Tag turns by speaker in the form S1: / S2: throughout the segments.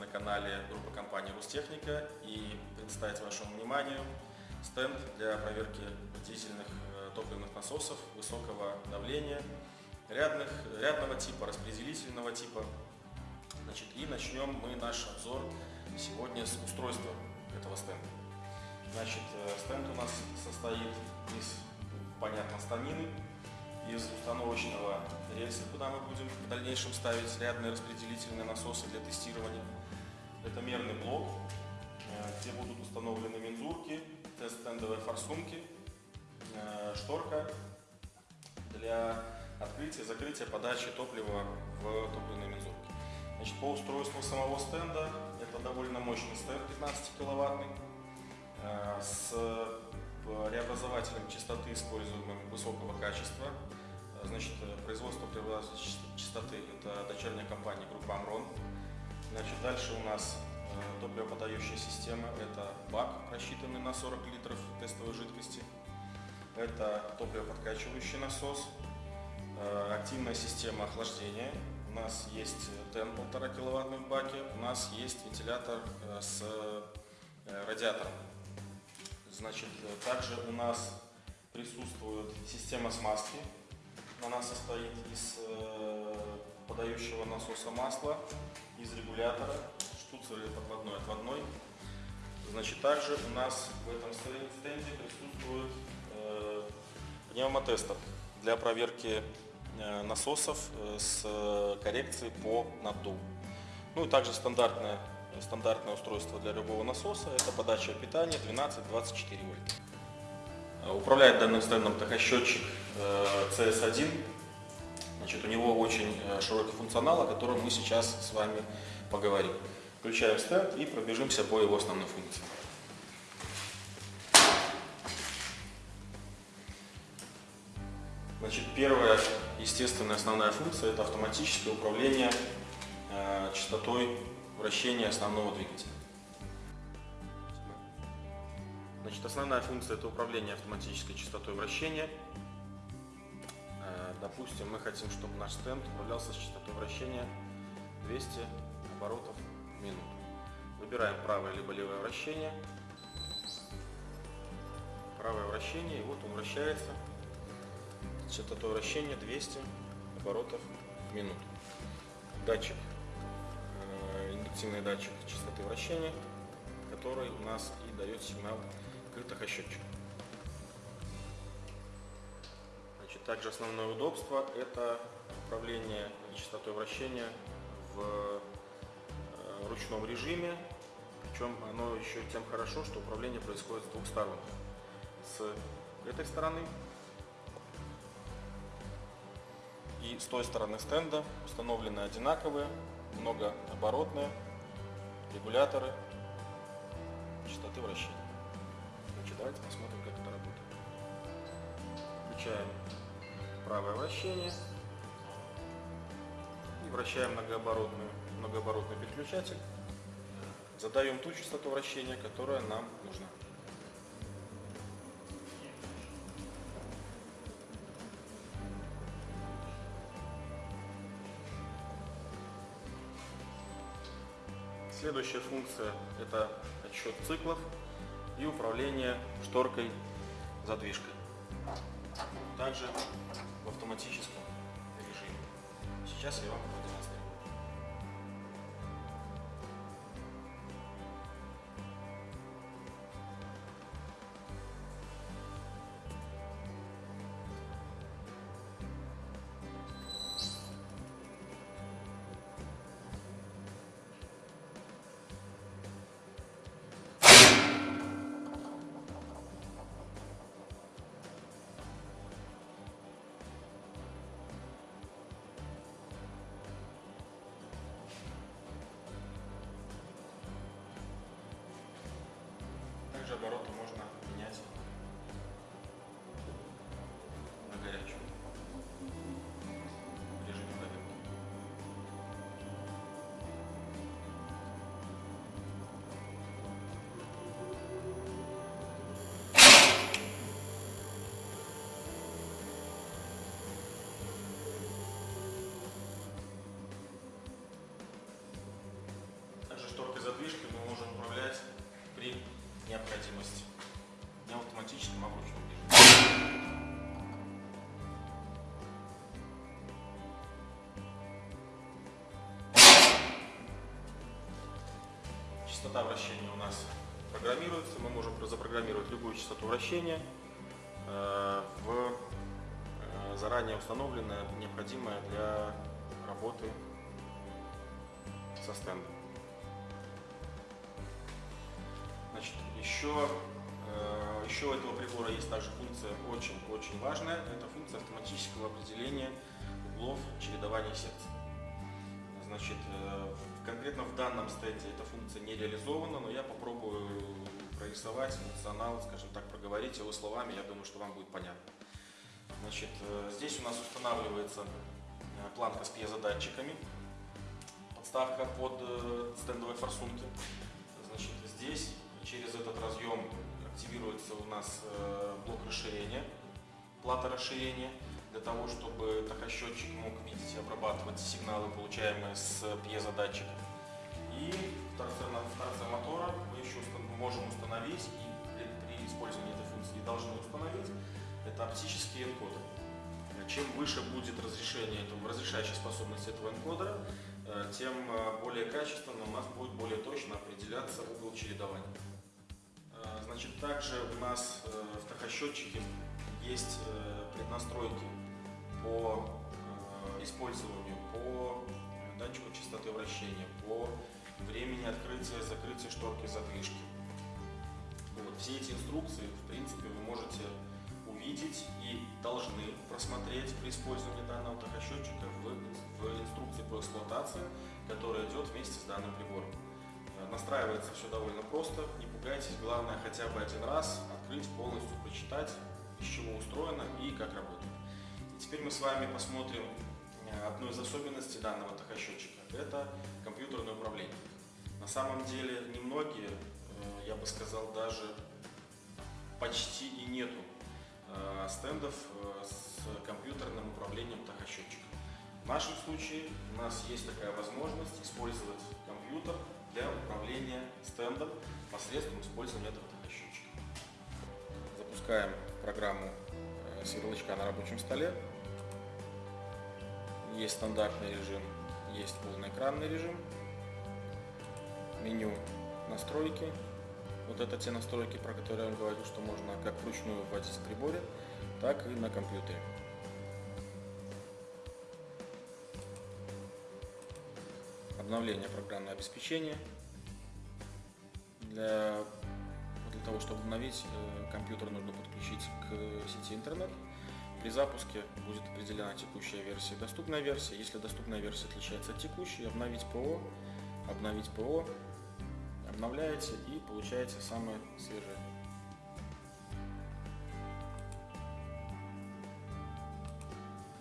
S1: на канале группы компании Рустехника и представить вашему вниманию стенд для проверки дизельных э, топливных насосов высокого давления, рядных, рядного типа, распределительного типа. Значит, и начнем мы наш обзор сегодня с устройства этого стенда. Значит, э, стенд у нас состоит из, понятно, станины, из установочного рельса, куда мы будем в дальнейшем ставить рядные распределительные насосы для тестирования. Это мерный блок, э, где будут установлены мензурки, тест-стендовые форсунки, э, шторка для открытия, закрытия, подачи топлива в топливные мензурки. Значит, по устройству самого стенда, это довольно мощный стенд 15 киловаттный, э, с преобразователем частоты, используемым высокого качества, Значит, э, производство преобразователя частоты – это дочерняя компания группы Амрон. Значит, дальше у нас э, топливоподающая система – это бак, рассчитанный на 40 литров тестовой жидкости. Это топливоподкачивающий насос, э, активная система охлаждения. У нас есть ТЭН 1,5 киловаттный в баке, у нас есть вентилятор с радиатором. Значит, также у нас присутствует система смазки, она состоит из э, подающего насоса масла, из регулятора, штуцеры подводной отводной. Значит, также у нас в этом стенде присутствует э, пневмотестер для проверки э, насосов с коррекцией по наддуву. Ну и также стандартное, стандартное устройство для любого насоса – это подача питания 12-24 вольта. Управляет данным стендом тахосчетчик CS1. Э, Значит, у него очень э, широкий функционал, о котором мы сейчас с вами поговорим. Включаем стенд и пробежимся по его основным функциям. Значит, первая, естественная основная функция – это автоматическое управление э, частотой вращения основного двигателя. Значит, основная функция – это управление автоматической частотой вращения. Э, допустим, мы хотим, чтобы наш стенд управлялся с частотой вращения 200 оборотов в минуту. Выбираем правое либо левое вращение. Правое вращение, и вот он вращается. Частотой вращения 200 оборотов в минуту. Датчик, индуктивный датчик частоты вращения, который у нас и дает сигнал открытых ощетчиков. Значит, также основное удобство – это управление частотой вращения в э, ручном режиме. Причем оно еще тем хорошо, что управление происходит с двух сторон. С этой стороны и с той стороны стенда установлены одинаковые, многооборотные регуляторы частоты вращения. Давайте посмотрим, как это работает. Включаем правое вращение и вращаем многооборотный, многооборотный переключатель. Задаем ту частоту вращения, которая нам нужна. Следующая функция – это отсчет циклов и управление шторкой задвижкой. Также в автоматическом режиме. Сейчас я вам продемонстрирую. Обороты можно менять на горячую в режиме проверки. Также необходимость не в автоматическом, а в. Частота вращения у нас программируется. Мы можем запрограммировать любую частоту вращения э, в э, заранее установленное, необходимое для работы со стендом. Еще, э, еще у этого прибора есть также функция очень-очень важная. Это функция автоматического определения углов чередования секций. Значит, э, конкретно в данном стенде эта функция не реализована, но я попробую прорисовать функционал, скажем так, проговорить его словами, я думаю, что вам будет понятно. Значит, э, здесь у нас устанавливается планка с пьезодатчиками, подставка под стендовые форсунки. Значит, здесь через этот разъем активируется у нас блок расширения, плата расширения для того, чтобы тахосчетчик мог видеть и обрабатывать сигналы, получаемые с пьезодатчика. И в торце, мотора мы еще можем установить и при, использовании этой функции должны установить это оптический энкодер. Чем выше будет разрешение разрешающая способность этого энкодера, тем более качественно у нас будет более точно определяться угол чередования. Значит, также у нас в тахосчетчике есть преднастройки по э, использованию, по датчику частоты вращения, по времени открытия закрытия шторки задвижки. Вот, все эти инструкции, в принципе, вы можете увидеть и должны просмотреть при использовании данного тахосчетчика в, в инструкции по эксплуатации, которая идет вместе с данным прибором. Э, настраивается все довольно просто, не пугайтесь, главное хотя бы один раз открыть, полностью прочитать, из чего устроено и как работает. Теперь мы с вами посмотрим э, одну из особенностей данного тахосчетчика. Это компьютерное управление. На самом деле немногие, э, я бы сказал, даже почти и нету стендов с компьютерным управлением тахосчетчика. В нашем случае у нас есть такая возможность использовать компьютер для управления стендом посредством использования этого тахосчетчика. Запускаем программу с ярлычка на рабочем столе. Есть стандартный режим, есть полноэкранный режим. Меню настройки. Вот это те настройки, про которые я говорил, что можно как вручную вводить в приборе, так и на компьютере. Обновление программного обеспечения. Для, для того, чтобы обновить э, компьютер, нужно подключить к сети интернет. При запуске будет определена текущая версия и доступная версия. Если доступная версия отличается от текущей, обновить ПО, обновить ПО, обновляете и получаете самое свежее.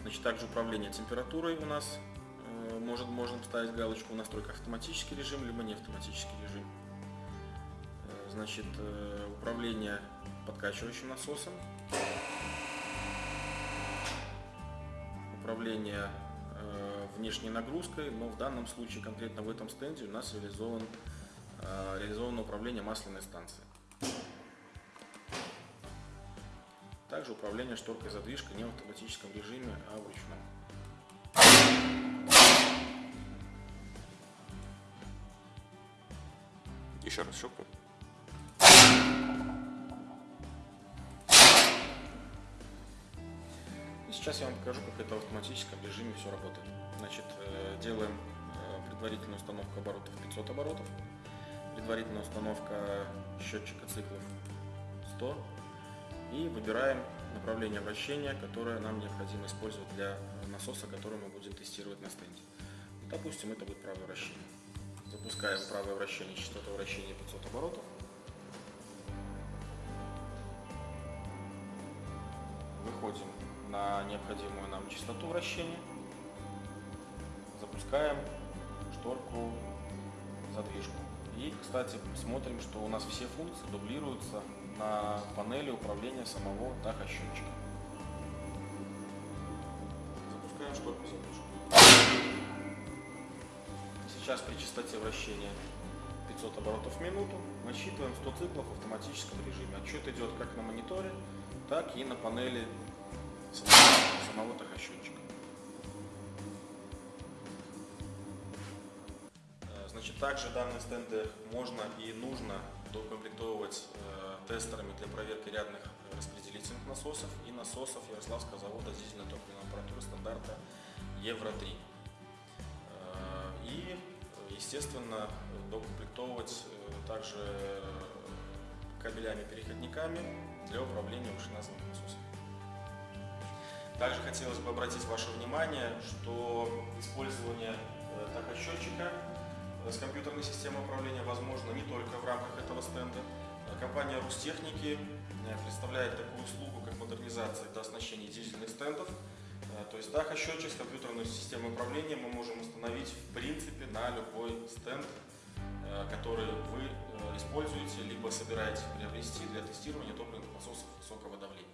S1: Значит, также управление температурой у нас может, можно ставить галочку в настройках автоматический режим, либо не автоматический режим. Э, значит, э, управление подкачивающим насосом. управление э, внешней нагрузкой, но в данном случае, конкретно в этом стенде, у нас реализован, реализовано управление масляной станцией. Также управление шторкой задвижкой не в автоматическом режиме, а в ручном.
S2: Еще раз щелкну.
S1: Сейчас я вам покажу, как это в автоматическом режиме все работает. Значит, э, делаем э, предварительную установку оборотов 500 оборотов, предварительная установка счетчика циклов 100 и выбираем направление вращения, которое нам необходимо использовать для насоса, который мы будем тестировать на стенде. Допустим, это будет правое вращение. Запускаем правое вращение, частота вращения 500 оборотов. Выходим на необходимую нам частоту вращения. Запускаем шторку задвижку. И, кстати, смотрим, что у нас все функции дублируются на панели управления самого тахосчетчика. Запускаем шторку задвижку. Сейчас при частоте вращения 500 оборотов в минуту. Мы считываем 100 циклов в автоматическом режиме. Отчет идет как на мониторе, так и на панели самого, самого тахосчетчика. Э, Значит, также данные стенды можно и нужно доукомплектовывать э, тестерами для проверки рядных распределительных насосов и насосов Ярославского завода дизельно-топливной аппаратуры стандарта Евро-3. Э, естественно, доукомплектовывать э, также кабелями-переходниками для управления вышеназываемым насосом. Также хотелось бы обратить ваше внимание, что использование э, тахосчетчика э, с компьютерной системой управления возможно не только в рамках этого стенда. Э, Компания Рустехники э, представляет такую услугу, как модернизация и оснащение дизельных стендов. Э, То есть тахосчетчик с компьютерной системой управления мы можем установить в принципе на любой стенд, э, который вы э, используете, либо собираетесь приобрести для тестирования топливных насосов высокого давления.